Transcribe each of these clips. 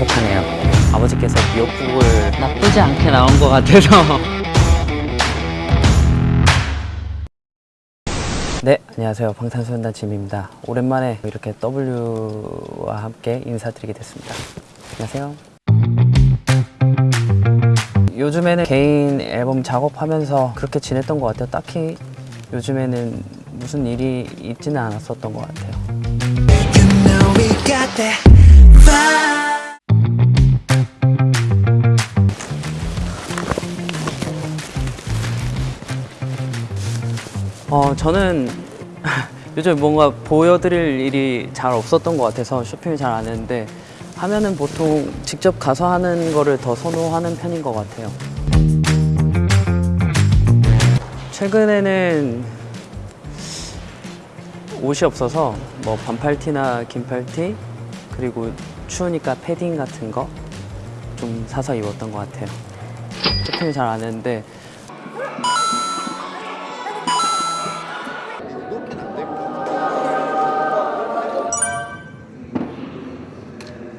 행복하네요. 아버지께서 미역국을 나쁘지 않게 나온 것 같아서 네, 안녕하세요. 방탄소년단 짐입니다. 오랜만에 이렇게 W와 함께 인사드리게 됐습니다. 안녕하세요. 요즘에는 개인 앨범 작업하면서 그렇게 지냈던 것 같아요. 딱히 요즘에는 무슨 일이 있지는 않았었던 것 같아요. 어, 저는 요즘 뭔가 보여드릴 일이 잘 없었던 것 같아서 쇼핑을 잘 안 했는데 하면은 보통 직접 가서 하는 거를 더 선호하는 편인 것 같아요. 최근에는 옷이 없어서 뭐 반팔티나 긴팔티 그리고 추우니까 패딩 같은 거 좀 사서 입었던 것 같아요. 쇼핑을 잘 안 했는데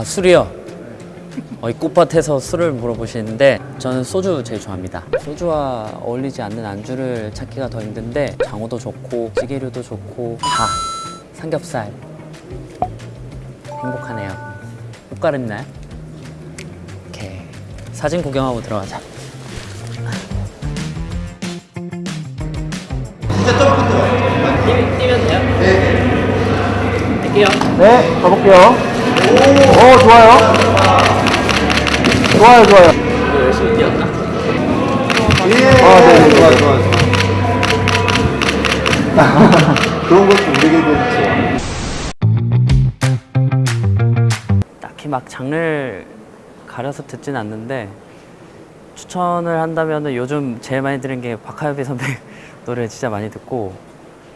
아 술이요? 어, 이 꽃밭에서 술을 물어보시는데 저는 소주 제일 좋아합니다. 소주와 어울리지 않는 안주를 찾기가 더 힘든데 장어도 좋고 찌개류도 좋고 다 삼겹살 행복하네요. 꽃가루 있나요? 오케이 사진 구경하고 들어가자. 뛰면 돼요? 네. 할게요. 네, 가볼게요. 오, 좋아요. 좋아요, 좋아요. 열심히 뛰었다. 예. 아, 네, 네, 좋아요, 좋아요, 좋아요. 그런 것도 우리에게 좋죠. 딱히 막 장르를 가려서 듣진 않는데 추천을 한다면 요즘 제일 많이 들은 게 박하엽이 선배 노래 진짜 많이 듣고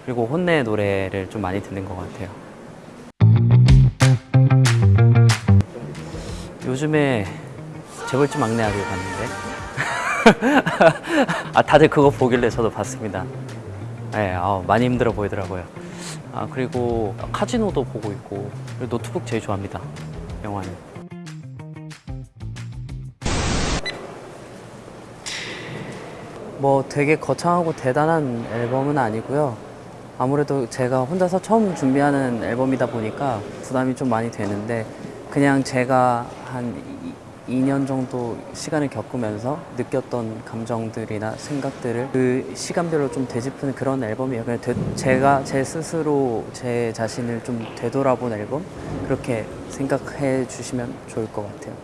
그리고 혼내 노래를 좀 많이 듣는 것 같아요. 요즘에 재벌집 막내 아들 봤는데 아 다들 그거 보길래 저도 봤습니다. 네, 아, 많이 힘들어 보이더라고요. 아 그리고 카지노도 보고 있고 노트북 제일 좋아합니다. 영화는. 뭐 되게 거창하고 대단한 앨범은 아니고요. 아무래도 제가 혼자서 처음 준비하는 앨범이다 보니까 부담이 좀 많이 되는데 그냥 제가 한 2, 년 정도 시간을 겪으면서 느꼈던 감정들이나 생각들을 그 시간별로 좀 되짚은 그런 앨범이에요. 그냥 되- 제가 제 스스로 제 자신을 좀 되돌아본 앨범 그렇게 생각해 주시면 좋을 것 같아요.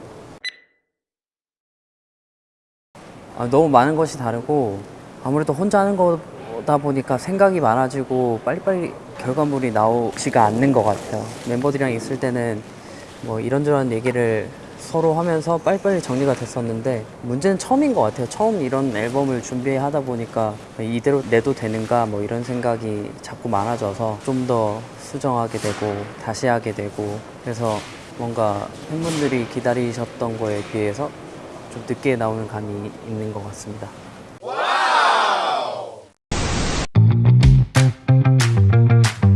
아, 너무 많은 것이 다르고 아무래도 혼자 하는 거다 보니까 생각이 많아지고 빨리빨리 결과물이 나오지가 않는 것 같아요. 멤버들이랑 있을 때는 뭐 이런저런 얘기를 서로 하면서 빨리빨리 정리가 됐었는데 문제는 처음인 것 같아요. 처음 이런 앨범을 준비하다 보니까 이대로 내도 되는가 뭐 이런 생각이 자꾸 많아져서 좀 더 수정하게 되고 다시 하게 되고 그래서 뭔가 팬분들이 기다리셨던 거에 비해서 좀 늦게 나오는 감이 있는 것 같습니다.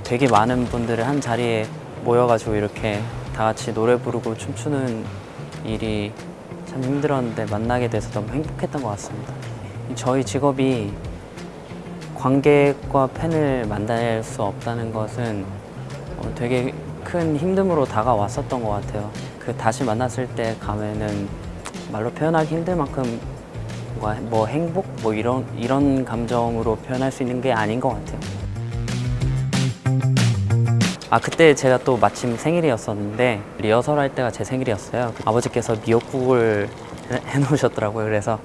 되게 많은 분들을 한 자리에 모여가지고 이렇게 다 같이 노래 부르고 춤추는 일이 참 힘들었는데 만나게 돼서 너무 행복했던 것 같습니다. 저희 직업이 관객과 팬을 만날 수 없다는 것은 어, 되게 큰 힘듦으로 다가왔었던 것 같아요. 그 다시 만났을 때 가면은 말로 표현하기 힘들 만큼 뭐, 뭐 행복 뭐 이런 이런 감정으로 표현할 수 있는 게 아닌 것 같아요. 아 그때 제가 또 마침 생일이었었는데 리허설 할 때가 제 생일이었어요. 아버지께서 미역국을 해- 해놓으셨더라고요. 그래서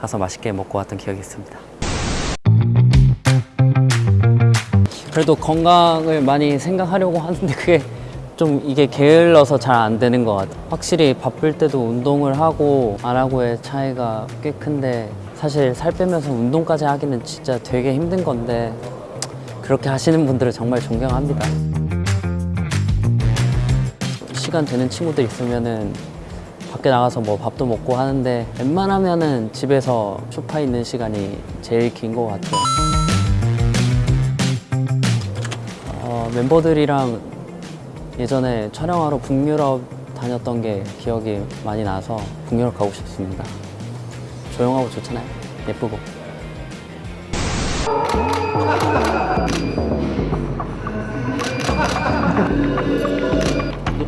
가서 맛있게 먹고 왔던 기억이 있습니다. 그래도 건강을 많이 생각하려고 하는데 그게 좀 이게 게을러서 잘 안 되는 것 같아요. 확실히 바쁠 때도 운동을 하고 안 하고의 차이가 꽤 큰데 사실 살 빼면서 운동까지 하기는 진짜 되게 힘든 건데 그렇게 하시는 분들은 정말 존경합니다. 시간 되는 친구들 있으면은 밖에 나가서 뭐 밥도 먹고 하는데 웬만하면은 집에서 소파에 있는 시간이 제일 긴 것 같아요. 어, 멤버들이랑 예전에 촬영하러 북유럽 다녔던 게 기억이 많이 나서 북유럽 가고 싶습니다. 조용하고 좋잖아요. 예쁘고.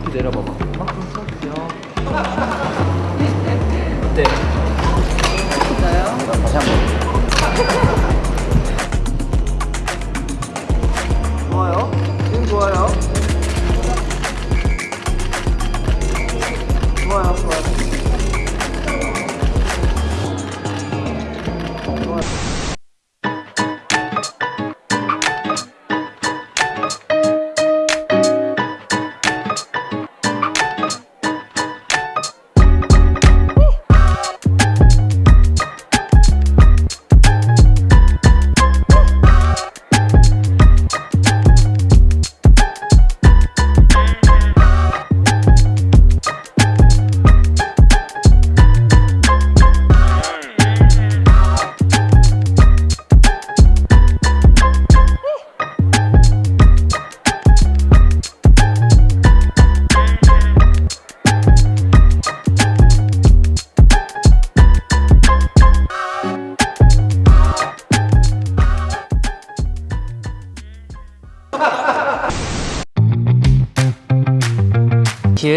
높이 내려봐봐. 네. 다시 한 번.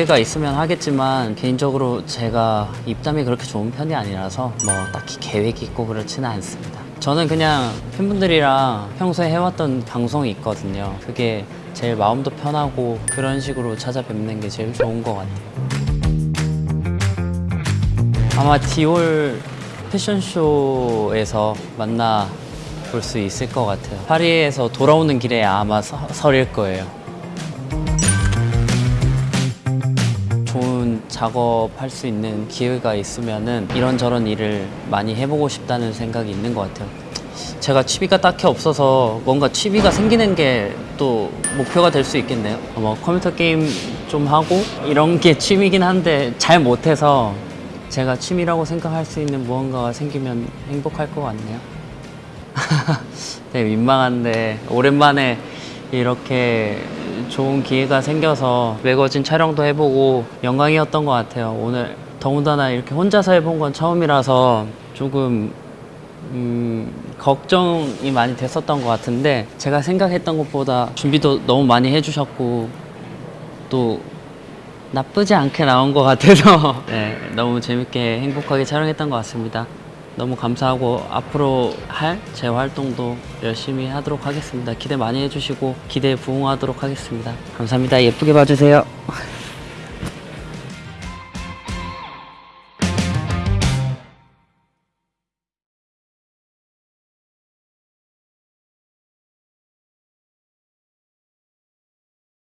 기회가 있으면 하겠지만 개인적으로 제가 입담이 그렇게 좋은 편이 아니라서 뭐 딱히 계획이 있고 그렇지는 않습니다. 저는 그냥 팬분들이랑 평소에 해왔던 방송이 있거든요. 그게 제일 마음도 편하고 그런 식으로 찾아뵙는 게 제일 좋은 것 같아요. 아마 디올 패션쇼에서 만나 볼 수 있을 것 같아요. 파리에서 돌아오는 길에 아마 서, 설일 거예요. 작업할 수 있는 기회가 있으면은 이런저런 일을 많이 해보고 싶다는 생각이 있는 것 같아요. 제가 취미가 딱히 없어서 뭔가 취미가 생기는 게 또 목표가 될 수 있겠네요. 뭐 컴퓨터 게임 좀 하고 이런 게 취미긴 한데 잘 못해서 제가 취미라고 생각할 수 있는 무언가가 생기면 행복할 것 같네요. 네, 민망한데 오랜만에 이렇게 좋은 기회가 생겨서 매거진 촬영도 해보고 영광이었던 것 같아요. 오늘 더군다나 이렇게 혼자서 해본 건 처음이라서 조금 음, 걱정이 많이 됐었던 것 같은데 제가 생각했던 것보다 준비도 너무 많이 해주셨고 또 나쁘지 않게 나온 것 같아서 네, 너무 재밌게 행복하게 촬영했던 것 같습니다. 너무 감사하고 앞으로 할 제 활동도 열심히 하도록 하겠습니다. 기대 많이 해주시고 기대에 부응하도록 하겠습니다. 감사합니다. 예쁘게 봐주세요.